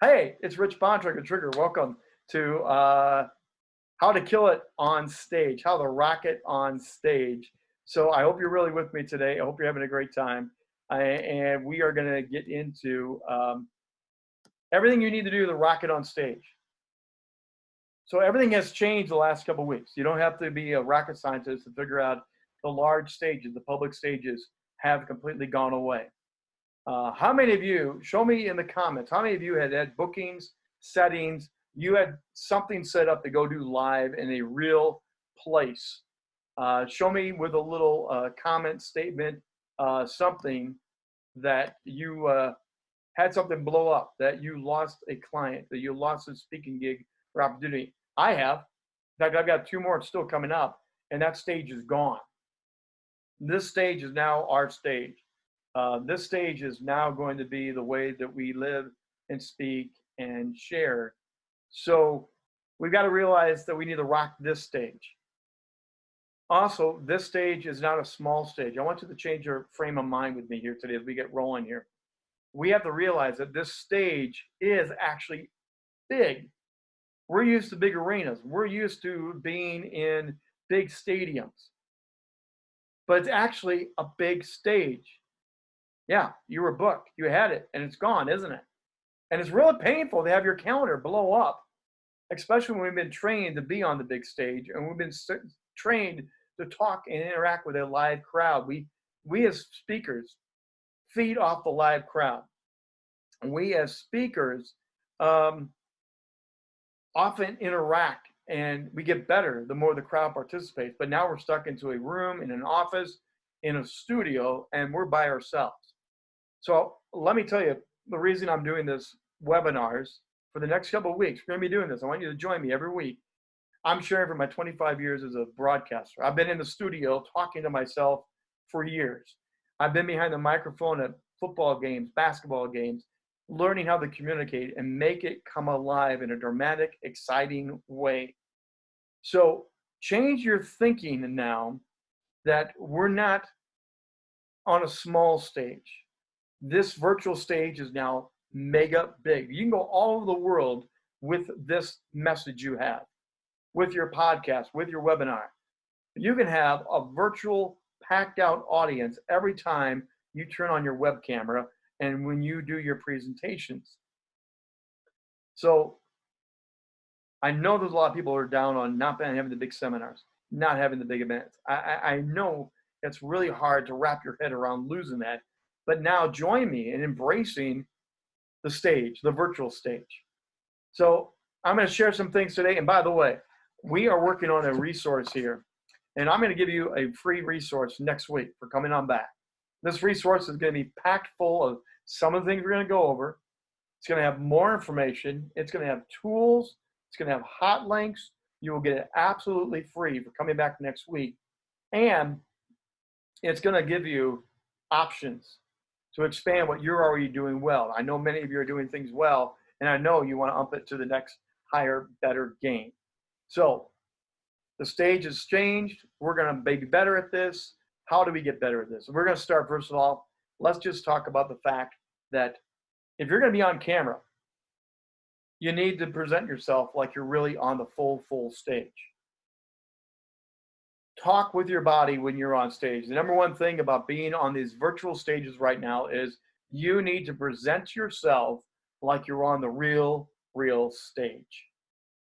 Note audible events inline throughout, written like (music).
Hey, it's Rich Bontrager Trigger. Welcome to uh, How to Kill It on Stage, How to Rock It on Stage. So I hope you're really with me today. I hope you're having a great time. I, and we are going to get into um, everything you need to do to rock it on stage. So everything has changed the last couple weeks. You don't have to be a rocket scientist to figure out the large stages, the public stages have completely gone away. Uh, how many of you, show me in the comments, how many of you had had bookings, settings, you had something set up to go do live in a real place? Uh, show me with a little uh, comment statement, uh, something that you uh, had something blow up, that you lost a client, that you lost a speaking gig or opportunity. I have. In fact, I've got two more still coming up, and that stage is gone. This stage is now our stage. Uh, this stage is now going to be the way that we live and speak and share. So we've got to realize that we need to rock this stage. Also, this stage is not a small stage. I want you to change your frame of mind with me here today as we get rolling here. We have to realize that this stage is actually big. We're used to big arenas. We're used to being in big stadiums. But it's actually a big stage. Yeah, you were booked. You had it, and it's gone, isn't it? And it's really painful to have your calendar blow up, especially when we've been trained to be on the big stage and we've been trained to talk and interact with a live crowd. We, we as speakers feed off the live crowd. We as speakers um, often interact and we get better the more the crowd participates. But now we're stuck into a room, in an office, in a studio, and we're by ourselves. So let me tell you, the reason I'm doing this webinars for the next couple of weeks, we're gonna be doing this. I want you to join me every week. I'm sharing for my 25 years as a broadcaster. I've been in the studio talking to myself for years. I've been behind the microphone at football games, basketball games, learning how to communicate and make it come alive in a dramatic, exciting way. So change your thinking now that we're not on a small stage this virtual stage is now mega big. You can go all over the world with this message you have, with your podcast, with your webinar. You can have a virtual packed out audience every time you turn on your web camera and when you do your presentations. So I know there's a lot of people who are down on not having the big seminars, not having the big events. I, I, I know it's really hard to wrap your head around losing that but now join me in embracing the stage, the virtual stage. So I'm going to share some things today. And by the way, we are working on a resource here. And I'm going to give you a free resource next week for coming on back. This resource is going to be packed full of some of the things we're going to go over. It's going to have more information. It's going to have tools. It's going to have hot links. You will get it absolutely free for coming back next week. And it's going to give you options to expand what you're already doing well. I know many of you are doing things well, and I know you want to up it to the next higher, better game. So the stage has changed. We're going to be better at this. How do we get better at this? We're going to start, first of all, let's just talk about the fact that if you're going to be on camera, you need to present yourself like you're really on the full, full stage talk with your body when you're on stage. The number one thing about being on these virtual stages right now is you need to present yourself like you're on the real, real stage.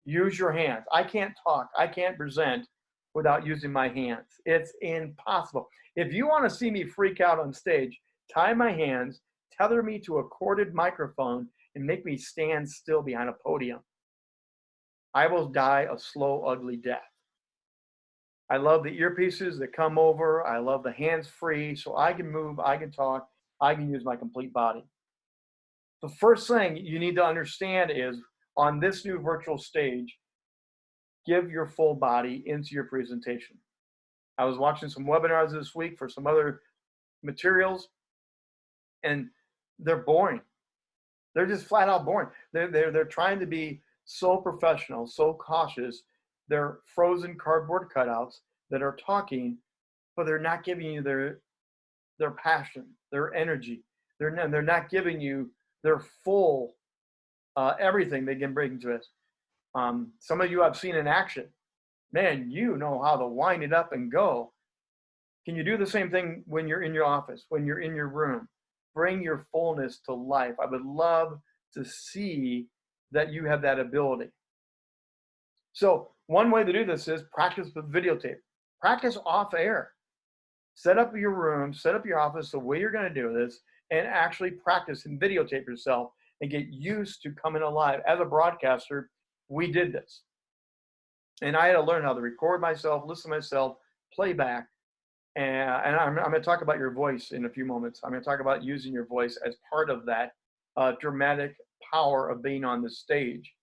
Use your hands. I can't talk, I can't present without using my hands. It's impossible. If you want to see me freak out on stage, tie my hands, tether me to a corded microphone, and make me stand still behind a podium. I will die a slow, ugly death. I love the earpieces that come over. I love the hands free so I can move, I can talk, I can use my complete body. The first thing you need to understand is on this new virtual stage, give your full body into your presentation. I was watching some webinars this week for some other materials and they're boring. They're just flat out boring. They're, they're, they're trying to be so professional, so cautious they're frozen cardboard cutouts that are talking, but they're not giving you their their passion, their energy. They're not, they're not giving you their full uh, everything they can bring to us. Um, some of you I've seen in action. Man, you know how to wind it up and go. Can you do the same thing when you're in your office, when you're in your room? Bring your fullness to life. I would love to see that you have that ability. So, one way to do this is practice with videotape. Practice off air. Set up your room, set up your office the way you're going to do this, and actually practice and videotape yourself and get used to coming alive. As a broadcaster, we did this. And I had to learn how to record myself, listen to myself, playback. And, and I'm, I'm going to talk about your voice in a few moments. I'm going to talk about using your voice as part of that uh, dramatic power of being on the stage.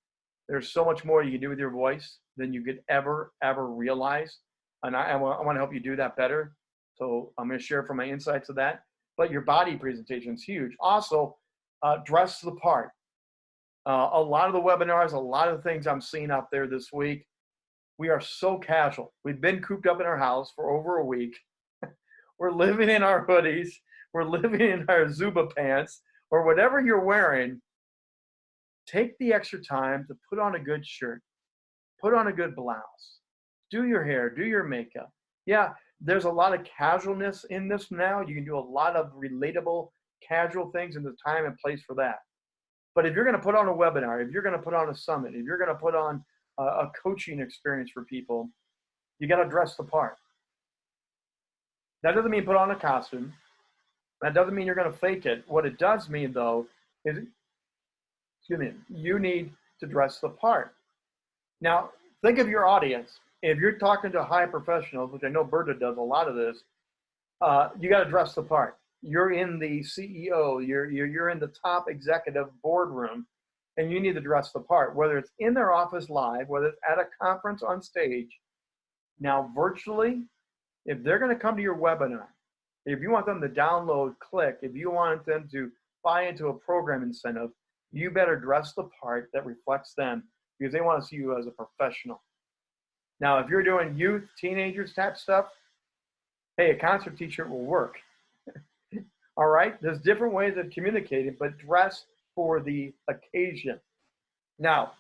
There's so much more you can do with your voice than you could ever, ever realize. And I, I want to help you do that better. So I'm going to share from my insights of that. But your body presentation is huge. Also, uh, dress the part. Uh, a lot of the webinars, a lot of the things I'm seeing out there this week, we are so casual. We've been cooped up in our house for over a week. (laughs) We're living in our hoodies. We're (laughs) living in our Zubaz pants or whatever you're wearing. Take the extra time to put on a good shirt, put on a good blouse, do your hair, do your makeup. Yeah, there's a lot of casualness in this now. You can do a lot of relatable casual things in the time and place for that. But if you're going to put on a webinar, if you're going to put on a summit, if you're going to put on a, a coaching experience for people, you got to dress the part. That doesn't mean put on a costume. That doesn't mean you're going to fake it. What it does mean, though, is, excuse me, you need to dress the part. Now, think of your audience. If you're talking to high professionals, which I know Berta does a lot of this, uh, you got to dress the part you're in the CEO, you're, you're, you're in the top executive boardroom, and you need to dress the part, whether it's in their office live, whether it's at a conference on stage. Now, virtually, if they're going to come to your webinar, if you want them to download, click, if you want them to buy into a program incentive, you better dress the part that reflects them because they want to see you as a professional. Now, if you're doing youth, teenagers type stuff, hey, a concert t-shirt will work. (laughs) All right, there's different ways of communicating, but dress for the occasion. Now,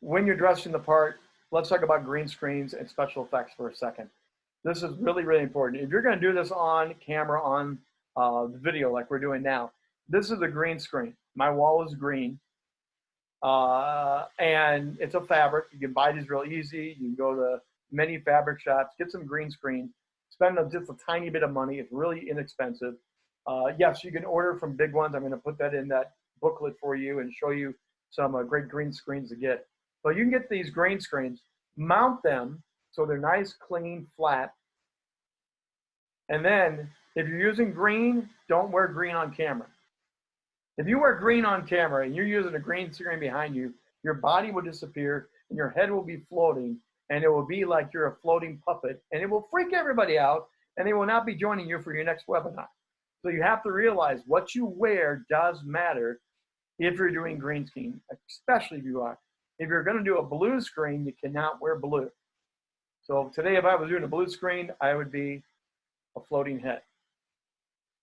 when you're dressing the part, let's talk about green screens and special effects for a second. This is really, really important. If you're going to do this on camera, on uh, video like we're doing now, this is a green screen. My wall is green. Uh, and it's a fabric. You can buy these real easy. You can go to many fabric shops, get some green screen, spend just a tiny bit of money. It's really inexpensive. Uh, yes, you can order from big ones. I'm going to put that in that booklet for you and show you some uh, great green screens to get. But you can get these green screens, mount them so they're nice, clean, flat. And then if you're using green, don't wear green on camera. If you wear green on camera and you're using a green screen behind you, your body will disappear and your head will be floating and it will be like you're a floating puppet and it will freak everybody out and they will not be joining you for your next webinar. So you have to realize what you wear does matter if you're doing green screen, especially if you are. If you're going to do a blue screen, you cannot wear blue. So today, if I was doing a blue screen, I would be a floating head.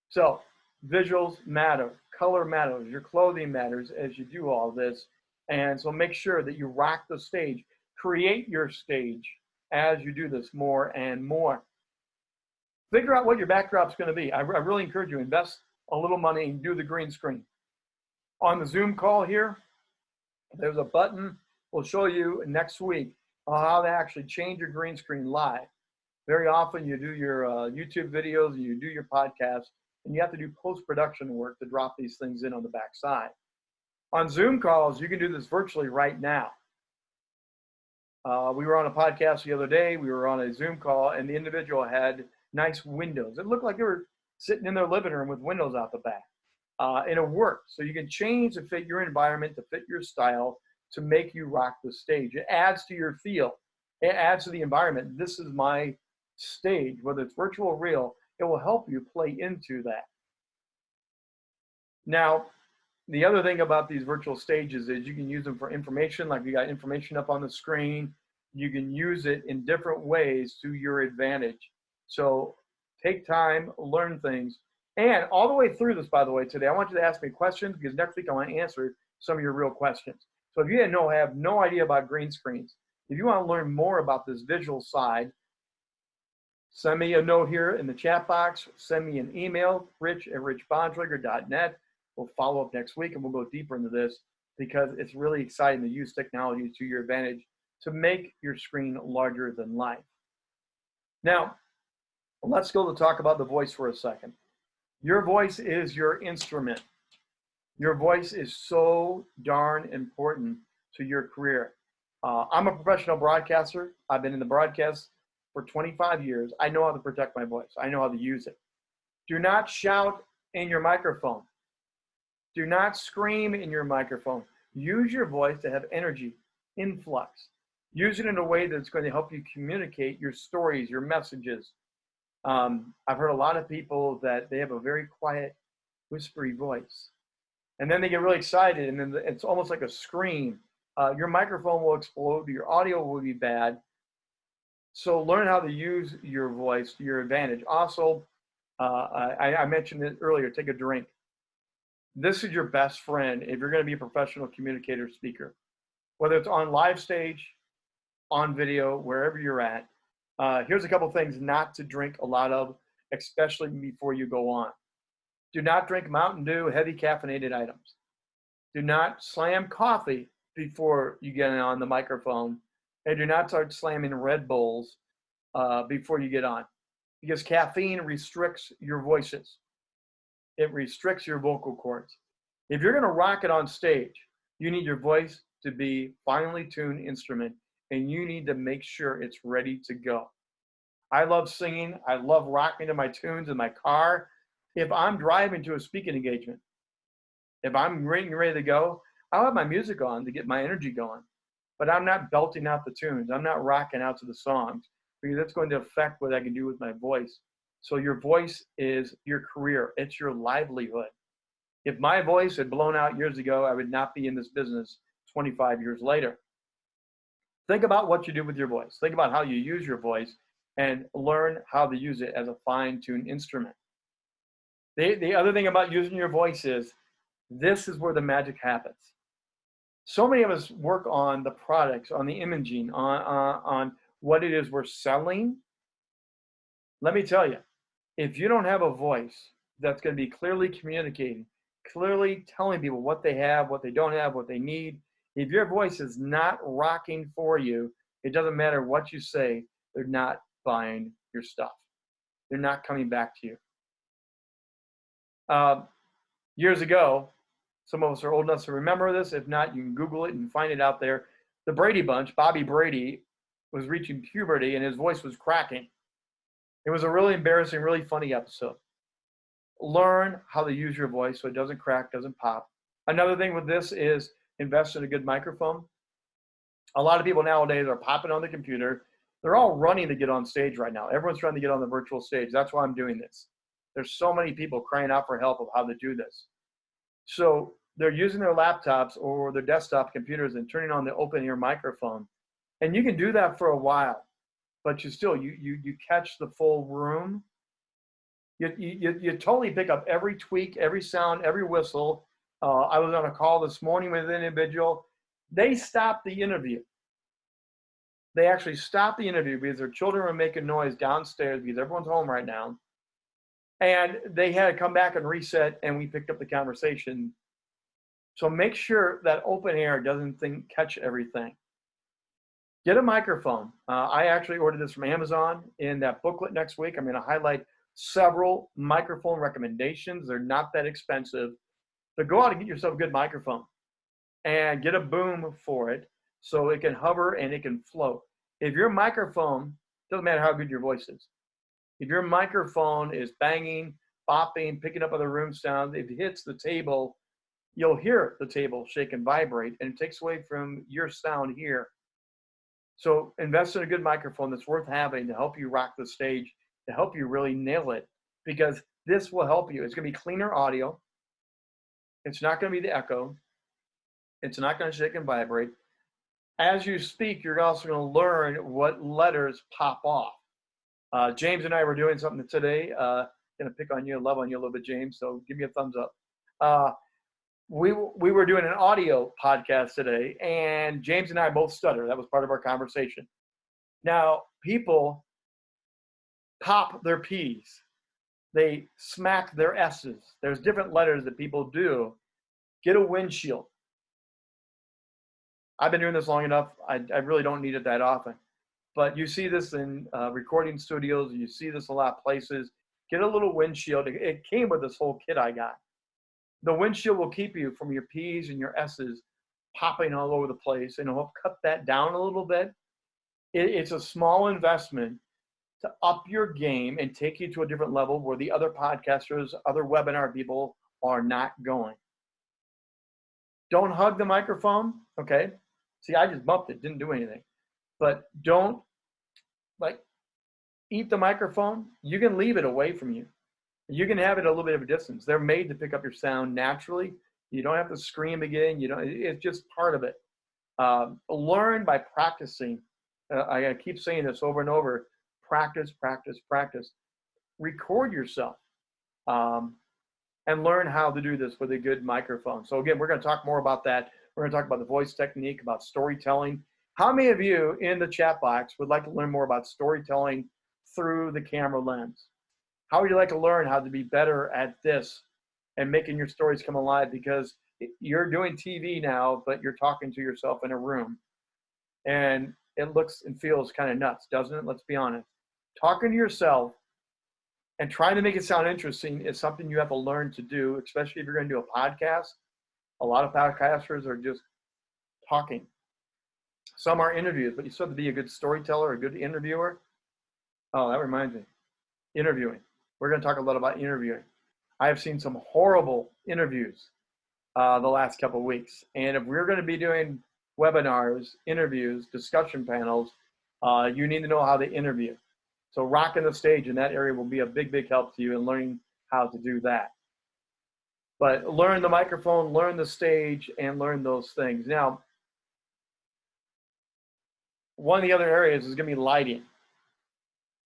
So visuals matter, color matters, your clothing matters as you do all this. And so make sure that you rock the stage. Create your stage as you do this more and more. Figure out what your backdrop's going to be. I, I really encourage you invest a little money and do the green screen. On the Zoom call here, there's a button. We'll show you next week how to actually change your green screen live. Very often you do your uh, YouTube videos, you do your podcast, and you have to do post-production work to drop these things in on the backside. On Zoom calls, you can do this virtually right now. Uh, we were on a podcast the other day. We were on a Zoom call, and the individual had nice windows. It looked like they were sitting in their living room with windows out the back. Uh, and it worked. So you can change to fit your environment, to fit your style, to make you rock the stage. It adds to your feel. It adds to the environment. This is my stage, whether it's virtual or real, it will help you play into that. Now, the other thing about these virtual stages is you can use them for information, like you got information up on the screen. You can use it in different ways to your advantage. So take time, learn things. And all the way through this, by the way, today, I want you to ask me questions because next week I want to answer some of your real questions. So if you no, have no idea about green screens, if you want to learn more about this visual side, send me a note here in the chat box, send me an email, rich at richbontrager.net. We'll follow up next week and we'll go deeper into this because it's really exciting to use technology to your advantage to make your screen larger than life. Now, let's go to talk about the voice for a second. Your voice is your instrument. Your voice is so darn important to your career. Uh, I'm a professional broadcaster. I've been in the broadcast for 25 years. I know how to protect my voice. I know how to use it. Do not shout in your microphone. Do not scream in your microphone. Use your voice to have energy, influx. Use it in a way that's going to help you communicate your stories, your messages. Um, I've heard a lot of people that they have a very quiet, whispery voice. And then they get really excited, and then it's almost like a scream. Uh, your microphone will explode, your audio will be bad. So learn how to use your voice to your advantage. Also, uh, I, I mentioned it earlier, take a drink. This is your best friend if you're going to be a professional communicator speaker. Whether it's on live stage, on video, wherever you're at, uh, here's a couple things not to drink a lot of, especially before you go on. Do not drink Mountain Dew, heavy caffeinated items. Do not slam coffee before you get on the microphone. And do not start slamming Red Bulls uh, before you get on because caffeine restricts your voices. It restricts your vocal cords. If you're going to rock it on stage, you need your voice to be finely tuned instrument and you need to make sure it's ready to go. I love singing. I love rocking to my tunes in my car if I'm driving to a speaking engagement, if I'm ready, ready to go, I'll have my music on to get my energy going. But I'm not belting out the tunes. I'm not rocking out to the songs because that's going to affect what I can do with my voice. So your voice is your career. It's your livelihood. If my voice had blown out years ago, I would not be in this business 25 years later. Think about what you do with your voice. Think about how you use your voice and learn how to use it as a fine-tuned instrument. The, the other thing about using your voice is this is where the magic happens. So many of us work on the products, on the imaging, on, on, on what it is we're selling. Let me tell you, if you don't have a voice that's going to be clearly communicating, clearly telling people what they have, what they don't have, what they need, if your voice is not rocking for you, it doesn't matter what you say, they're not buying your stuff. They're not coming back to you. Uh, years ago, some of us are old enough to remember this. If not, you can Google it and find it out there. The Brady Bunch, Bobby Brady, was reaching puberty and his voice was cracking. It was a really embarrassing, really funny episode. Learn how to use your voice so it doesn't crack, doesn't pop. Another thing with this is invest in a good microphone. A lot of people nowadays are popping on the computer. They're all running to get on stage right now. Everyone's trying to get on the virtual stage. That's why I'm doing this. There's so many people crying out for help of how to do this. So they're using their laptops or their desktop computers and turning on the open ear microphone. And you can do that for a while, but you still, you, you, you catch the full room. You, you, you totally pick up every tweak, every sound, every whistle. Uh, I was on a call this morning with an individual. They stopped the interview. They actually stopped the interview because their children were making noise downstairs because everyone's home right now and they had to come back and reset and we picked up the conversation. So make sure that open air doesn't think, catch everything. Get a microphone. Uh, i actually ordered this from amazon in that booklet next week. I'm going to highlight several microphone recommendations. They're not that expensive but go out and get yourself a good microphone and get a boom for it so it can hover and it can float. If your microphone doesn't matter how good your voice is if your microphone is banging, bopping, picking up other room sounds, if it hits the table, you'll hear the table shake and vibrate, and it takes away from your sound here. So invest in a good microphone that's worth having to help you rock the stage, to help you really nail it, because this will help you. It's going to be cleaner audio. It's not going to be the echo. It's not going to shake and vibrate. As you speak, you're also going to learn what letters pop off. Uh, James and I were doing something today. Uh, gonna pick on you, love on you a little bit, James. So give me a thumbs up. Uh, we we were doing an audio podcast today, and James and I both stutter. That was part of our conversation. Now, people pop their P's, they smack their S's. There's different letters that people do. Get a windshield. I've been doing this long enough. I, I really don't need it that often. But you see this in uh, recording studios. You see this a lot of places. Get a little windshield. It, it came with this whole kit I got. The windshield will keep you from your P's and your S's popping all over the place and it'll cut that down a little bit. It, it's a small investment to up your game and take you to a different level where the other podcasters, other webinar people are not going. Don't hug the microphone, okay? See, I just bumped it, didn't do anything. But don't like eat the microphone. You can leave it away from you. You can have it a little bit of a distance. They're made to pick up your sound naturally. You don't have to scream again. You don't. It's just part of it. Um, learn by practicing. Uh, I keep saying this over and over. Practice, practice, practice. Record yourself. Um, and learn how to do this with a good microphone. So again, we're going to talk more about that. We're going to talk about the voice technique, about storytelling. How many of you in the chat box would like to learn more about storytelling through the camera lens? How would you like to learn how to be better at this and making your stories come alive? Because you're doing TV now, but you're talking to yourself in a room. And it looks and feels kind of nuts, doesn't it? Let's be honest. Talking to yourself and trying to make it sound interesting is something you have to learn to do, especially if you're going to do a podcast. A lot of podcasters are just talking. Some are interviews, but you still have to be a good storyteller, a good interviewer. Oh, that reminds me. Interviewing. We're going to talk a lot about interviewing. I have seen some horrible interviews uh, the last couple weeks. And if we're going to be doing webinars, interviews, discussion panels, uh, you need to know how to interview. So rocking the stage in that area will be a big, big help to you in learning how to do that. But learn the microphone, learn the stage, and learn those things. Now, one of the other areas is going to be lighting.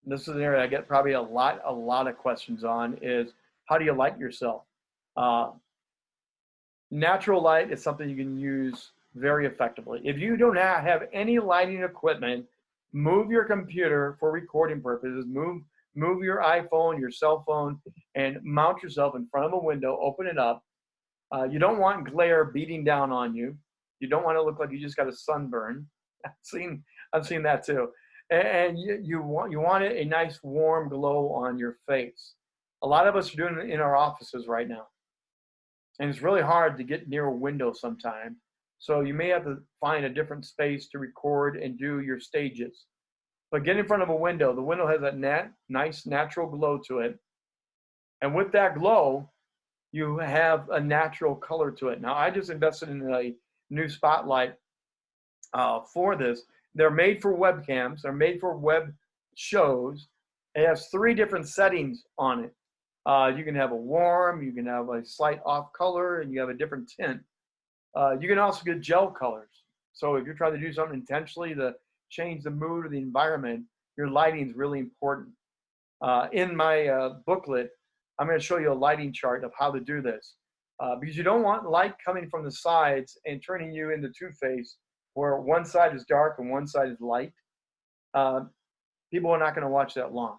This is an area I get probably a lot, a lot of questions on is how do you light yourself? Uh, natural light is something you can use very effectively. If you don't have any lighting equipment, move your computer for recording purposes, move, move your iPhone, your cell phone, and mount yourself in front of a window, open it up. Uh, you don't want glare beating down on you. You don't want to look like you just got a sunburn. (laughs) I've seen, I've seen that too. And you, you want you want a nice warm glow on your face. A lot of us are doing it in our offices right now. And it's really hard to get near a window sometime. So you may have to find a different space to record and do your stages. But get in front of a window. The window has that nat nice natural glow to it. And with that glow, you have a natural color to it. Now, I just invested in a new spotlight uh, for this. They're made for webcams. They're made for web shows. It has three different settings on it. Uh, you can have a warm, you can have a slight off color, and you have a different tint. Uh, you can also get gel colors. So if you're trying to do something intentionally to change the mood of the environment, your lighting is really important. Uh, in my uh, booklet, I'm going to show you a lighting chart of how to do this. Uh, because you don't want light coming from the sides and turning you into Two-Face, where one side is dark and one side is light. Uh, people are not going to watch that long,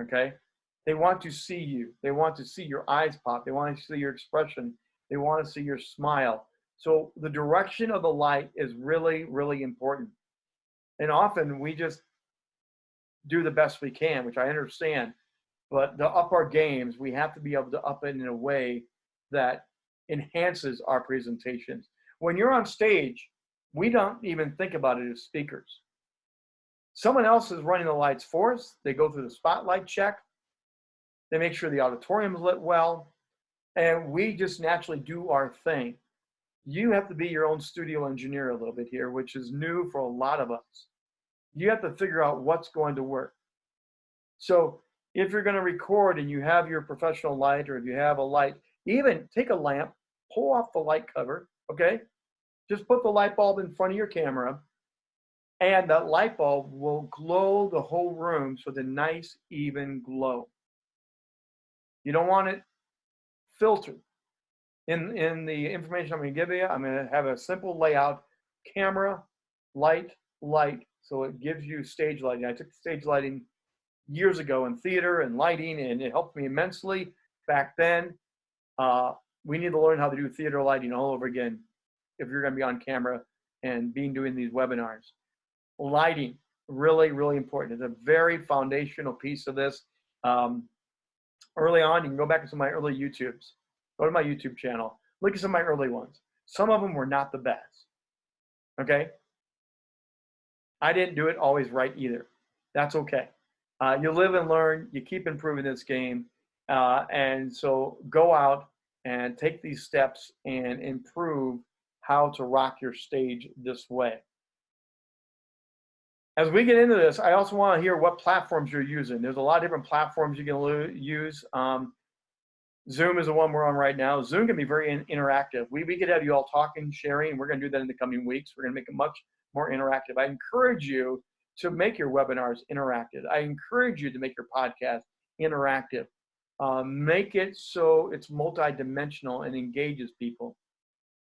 okay? They want to see you. They want to see your eyes pop. They want to see your expression. They want to see your smile. So the direction of the light is really, really important. And often we just do the best we can, which I understand. But to up our games, we have to be able to up it in a way that enhances our presentations. When you're on stage, we don't even think about it as speakers. Someone else is running the lights for us. They go through the spotlight check. They make sure the auditorium is lit well. And we just naturally do our thing you have to be your own studio engineer a little bit here, which is new for a lot of us. You have to figure out what's going to work. So if you're going to record and you have your professional light, or if you have a light, even take a lamp, pull off the light cover, okay? Just put the light bulb in front of your camera, and that light bulb will glow the whole room so the nice, even glow. You don't want it filtered. in, in the information I'm gonna give you, I'm gonna have a simple layout, camera, light, light, so it gives you stage lighting. I took stage lighting years ago in theater and lighting, and it helped me immensely back then. Uh, we need to learn how to do theater lighting all over again if you're going to be on camera and being doing these webinars. Lighting, really, really important. It's a very foundational piece of this. Um, early on, you can go back to some of my early YouTubes. Go to my YouTube channel. Look at some of my early ones. Some of them were not the best. Okay? I didn't do it always right either. That's okay. Uh, you live and learn. You keep improving this game. Uh, and so go out and take these steps and improve how to rock your stage this way. As we get into this, I also want to hear what platforms you're using. There's a lot of different platforms you can use. Um, Zoom is the one we're on right now. Zoom can be very in interactive. We, we could have you all talking, sharing, we're going to do that in the coming weeks. We're going to make it much more interactive. I encourage you to make your webinars interactive. I encourage you to make your podcast interactive. Uh, make it so it's multidimensional and engages people.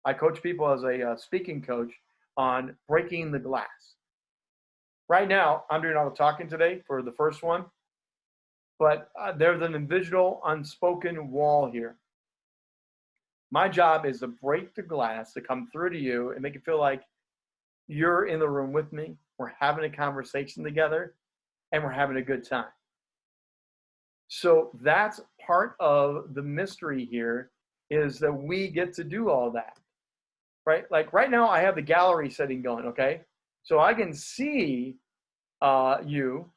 I coach people as a uh, speaking coach on breaking the glass. Right now, I'm doing all the talking today for the first one, but uh, there's an invisible, unspoken wall here. My job is to break the glass to come through to you and make it feel like you're in the room with me. We're having a conversation together and we're having a good time. So that's part of the mystery here is that we get to do all that, right? Like right now, I have the gallery setting going, okay? So I can see uh, you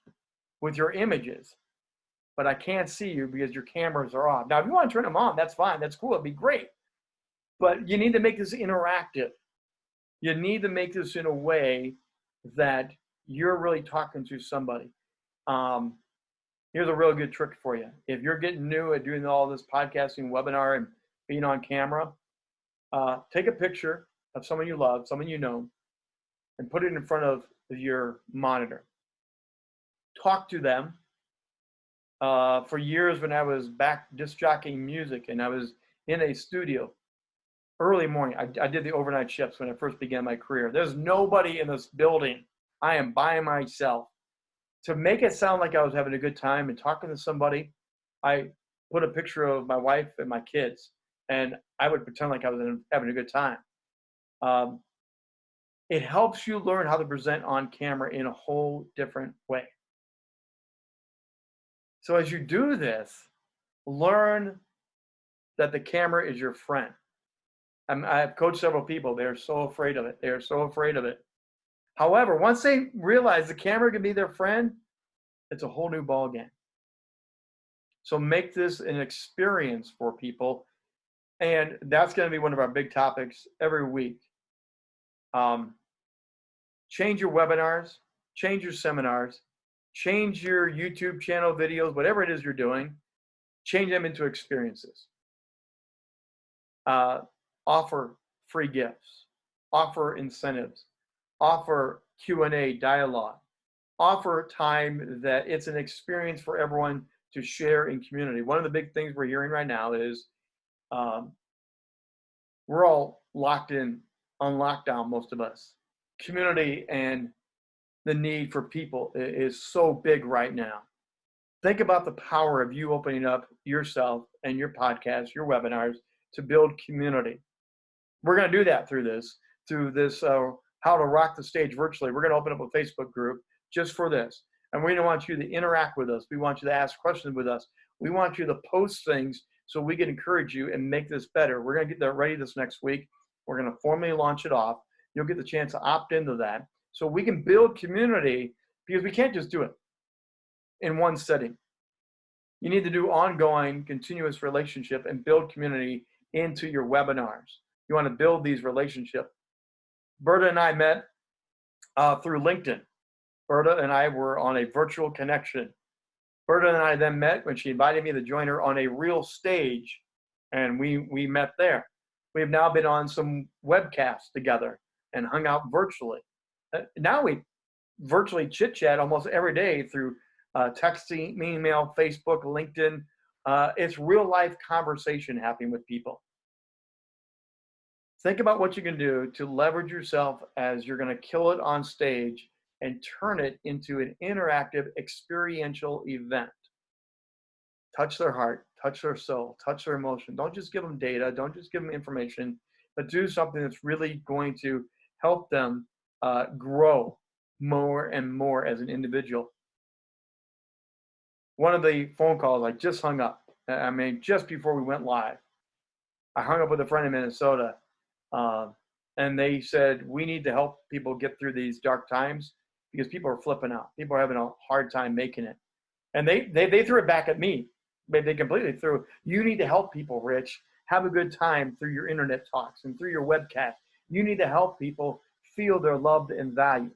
with your images, but I can't see you because your cameras are off. Now, if you want to turn them on, that's fine. That's cool. It'd be great. But you need to make this interactive. You need to make this in a way that you're really talking to somebody. Um, here's a real good trick for you. If you're getting new at doing all this podcasting, webinar, and being on camera, uh, take a picture of someone you love, someone you know, and put it in front of your monitor. Talk to them. Uh, for years, when I was back disc jockeying music and I was in a studio, early morning, I, I did the overnight shifts when I first began my career. There's nobody in this building. I am by myself to make it sound like I was having a good time and talking to somebody, I put a picture of my wife and my kids, and I would pretend like I was having a good time. Um, it helps you learn how to present on camera in a whole different way. So as you do this, learn that the camera is your friend. I'm, I've coached several people. They're so afraid of it. They're so afraid of it. However, once they realize the camera can be their friend, it's a whole new ball game. So make this an experience for people. And that's going to be one of our big topics every week. Um, change your webinars, change your seminars, change your YouTube channel videos, whatever it is you're doing, change them into experiences. Uh, offer free gifts, offer incentives, offer Q&A dialogue, offer time that it's an experience for everyone to share in community. One of the big things we're hearing right now is um, we're all locked in on lockdown, most of us. Community and the need for people is so big right now. Think about the power of you opening up yourself and your podcast, your webinars to build community. We're going to do that through this, through this uh, how to rock the stage virtually. We're going to open up a Facebook group just for this. And we want you to interact with us. We want you to ask questions with us. We want you to post things so we can encourage you and make this better. We're going to get that ready this next week. We're going to formally launch it off. You'll get the chance to opt into that so we can build community because we can't just do it in one setting. You need to do ongoing, continuous relationship and build community into your webinars. You want to build these relationships. Berta and I met uh, through LinkedIn. Berta and I were on a virtual connection. Berta and I then met when she invited me to join her on a real stage, and we, we met there. We have now been on some webcasts together and hung out virtually. Uh, now we virtually chit chat almost every day through uh, texting, email, Facebook, LinkedIn. Uh, it's real life conversation happening with people. think about what you can do to leverage yourself as you're going to kill it on stage and turn it into an interactive experiential event. Touch their heart, touch their soul, touch their emotion. Don't just give them data, don't just give them information, but do something that's really going to help them uh, grow more and more as an individual. One of the phone calls I just hung up, I mean, just before we went live, I hung up with a friend in Minnesota, uh, and they said, We need to help people get through these dark times because people are flipping out. People are having a hard time making it. And they, they, they threw it back at me. They completely threw, You need to help people, Rich. Have a good time through your internet talks and through your webcast. You need to help people feel they're loved and valued.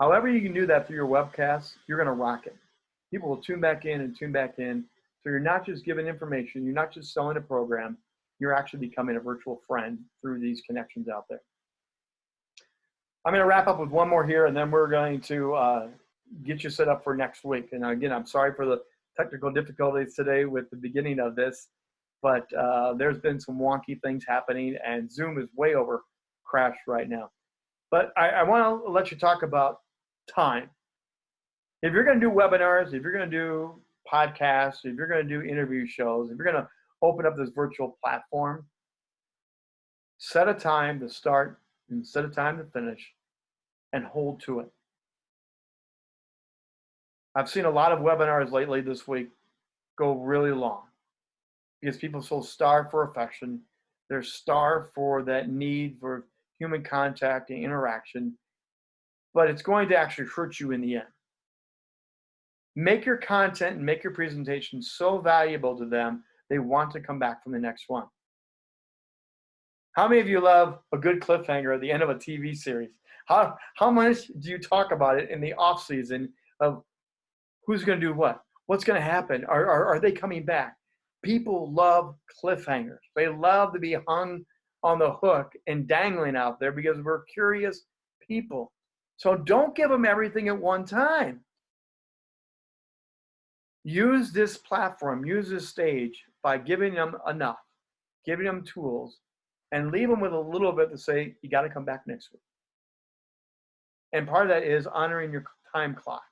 However, you can do that through your webcast, you're going to rock it. People will tune back in and tune back in. So you're not just giving information, you're not just selling a program, you're actually becoming a virtual friend through these connections out there. I'm going to wrap up with one more here, and then we're going to uh, get you set up for next week. And again, I'm sorry for the technical difficulties today with the beginning of this, but uh, there's been some wonky things happening, and Zoom is way over crashed right now. But I, I want to let you talk about time. If you're going to do webinars, if you're going to do podcasts, if you're going to do interview shows, if you're going to open up this virtual platform, set a time to start and set a time to finish and hold to it. I've seen a lot of webinars lately this week go really long because people so starved for affection. They're starved for that need for human contact and interaction, but it's going to actually hurt you in the end. Make your content and make your presentation so valuable to them, they want to come back from the next one. How many of you love a good cliffhanger at the end of a TV series? How, how much do you talk about it in the off season of who's going to do what? What's going to happen? Are, are, are they coming back? People love cliffhangers. They love to be hung on the hook and dangling out there because we're curious people. So don't give them everything at one time. Use this platform, use this stage by giving them enough, giving them tools, and leave them with a little bit to say, you got to come back next week. And part of that is honoring your time clock.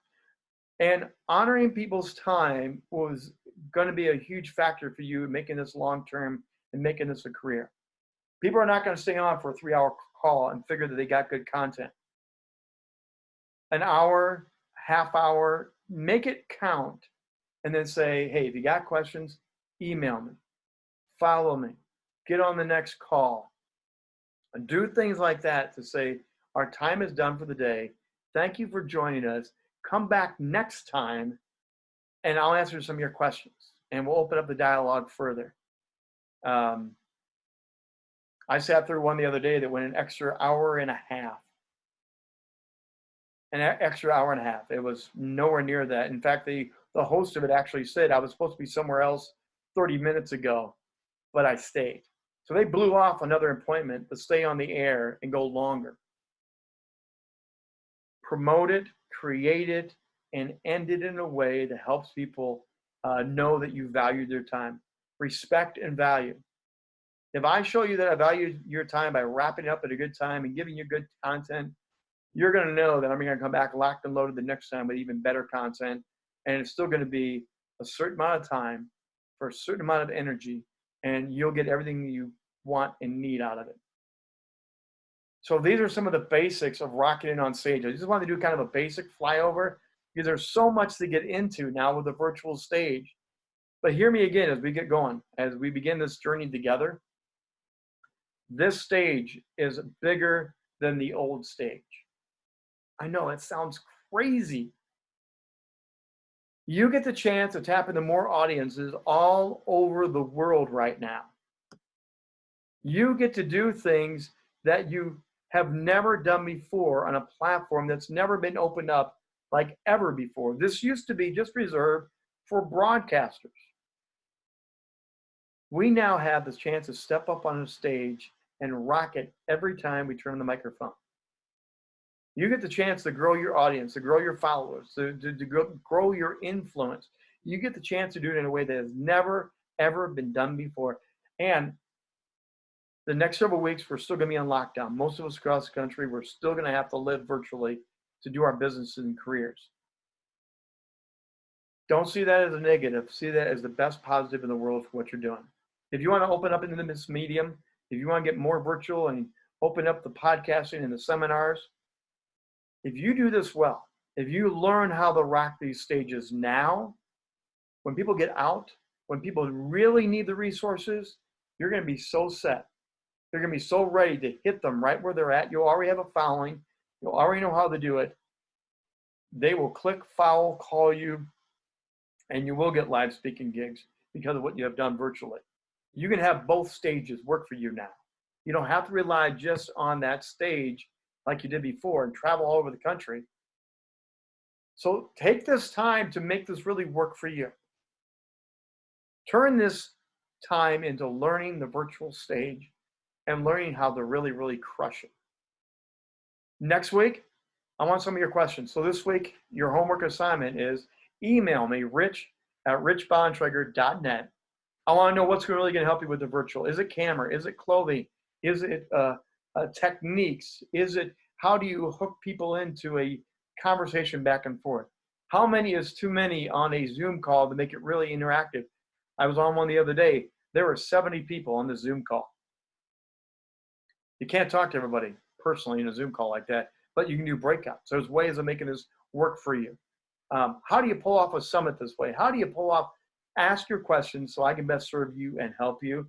And honoring people's time was going to be a huge factor for you making this long term and making this a career. People are not going to stay on for a three hour call and figure that they got good content. An hour, half hour, make it count and then say, hey, if you got questions, email me, follow me, get on the next call. And do things like that to say, our time is done for the day. Thank you for joining us. Come back next time and I'll answer some of your questions and we'll open up the dialogue further. Um, I sat through one the other day that went an extra hour and a half. An extra hour and a half. It was nowhere near that. In fact, the the host of it actually said I was supposed to be somewhere else 30 minutes ago, but I stayed. So they blew off another appointment to stay on the air and go longer. Promote it, create it, and end it in a way that helps people uh, know that you value their time. Respect and value. If I show you that I value your time by wrapping it up at a good time and giving you good content, you're going to know that I'm going to come back locked and loaded the next time with even better content and it's still going to be a certain amount of time for a certain amount of energy and you'll get everything you want and need out of it so these are some of the basics of rocketing on stage. I just wanted to do kind of a basic flyover. Because there's so much to get into now with the virtual stage. But hear me again as we get going as we begin this journey together. This stage is bigger than the old stage. I know it sounds crazy. You get the chance to tap into more audiences all over the world right now. You get to do things that you have never done before on a platform that's never been opened up like ever before. This used to be just reserved for broadcasters. We now have the chance to step up on a stage and rock it every time we turn on the microphone you get the chance to grow your audience, to grow your followers, to, to, to grow, grow your influence. You get the chance to do it in a way that has never, ever been done before. And the next several weeks, we're still going to be on lockdown. Most of us across the country, we're still going to have to live virtually to do our business and careers. Don't see that as a negative. See that as the best positive in the world for what you're doing. If you want to open up into this medium, if you want to get more virtual and open up the podcasting and the seminars, if you do this well, if you learn how to rock these stages now, when people get out, when people really need the resources, you're going to be so set. You're going to be so ready to hit them right where they're at. You'll already have a following. You'll already know how to do it. They will click, follow, call you, and you will get live speaking gigs because of what you have done virtually. You can have both stages work for you now. You don't have to rely just on that stage like you did before and travel all over the country. So take this time to make this really work for you. Turn this time into learning the virtual stage and learning how to really, really crush it. Next week, I want some of your questions. So this week, your homework assignment is email me, rich at richbontrager.net. I want to know what's really going to help you with the virtual. Is it camera? Is it clothing? Is it uh, uh, techniques? Is it how do you hook people into a conversation back and forth? How many is too many on a Zoom call to make it really interactive? I was on one the other day. There were 70 people on the Zoom call. You can't talk to everybody personally in a Zoom call like that, but you can do breakouts. There's ways of making this work for you. Um, how do you pull off a summit this way? How do you pull off, ask your questions so I can best serve you and help you?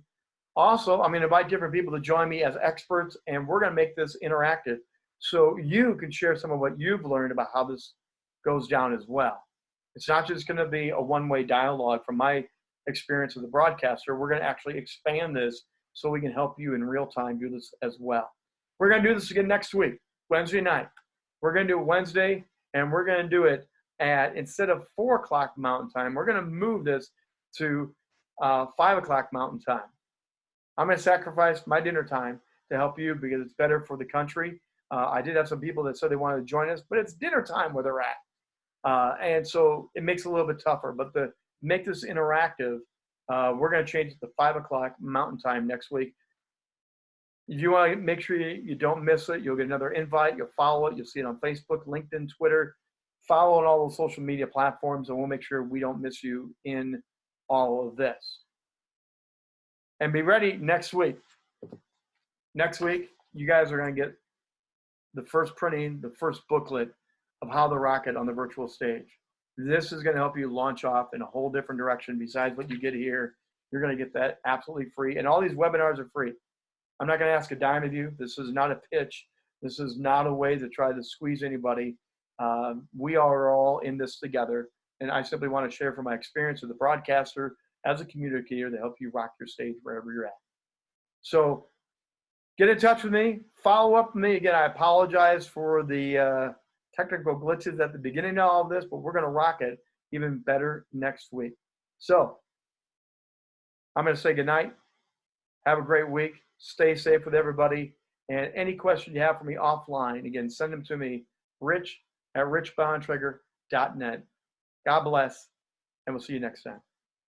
Also, I'm going to invite different people to join me as experts, and we're going to make this interactive so you can share some of what you've learned about how this goes down as well. It's not just going to be a one-way dialogue from my experience as a broadcaster. We're going to actually expand this so we can help you in real time do this as well. We're going to do this again next week, Wednesday night. We're going to do it Wednesday, and we're going to do it at, instead of 4 o'clock Mountain Time, we're going to move this to uh, 5 o'clock Mountain Time. I'm going to sacrifice my dinner time to help you because it's better for the country. Uh, I did have some people that said they wanted to join us, but it's dinner time where they're at. Uh, and so it makes it a little bit tougher. But to make this interactive, uh, we're going to change it to 5 o'clock Mountain Time next week. If you want to make sure you, you don't miss it, you'll get another invite. You'll follow it. You'll see it on Facebook, LinkedIn, Twitter. Follow on all the social media platforms, and we'll make sure we don't miss you in all of this. And be ready next week. Next week, you guys are going to get the first printing, the first booklet of how the Rocket on the virtual stage. This is going to help you launch off in a whole different direction besides what you get here. You're going to get that absolutely free. And all these webinars are free. I'm not going to ask a dime of you. This is not a pitch. This is not a way to try to squeeze anybody. Um, we are all in this together. And I simply want to share from my experience as a broadcaster, as a communicator, to help you rock your stage wherever you're at. So get in touch with me. Follow up with me. Again, I apologize for the uh, technical glitches at the beginning of all of this, but we're going to rock it even better next week. So I'm going to say goodnight. Have a great week. Stay safe with everybody. And any question you have for me offline, again, send them to me, rich at richbontrager.net. God bless, and we'll see you next time.